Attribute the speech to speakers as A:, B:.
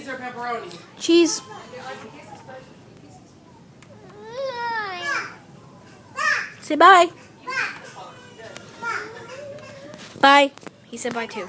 A: cheese or pepperoni?
B: Cheese. Say bye. Bye. He said bye too.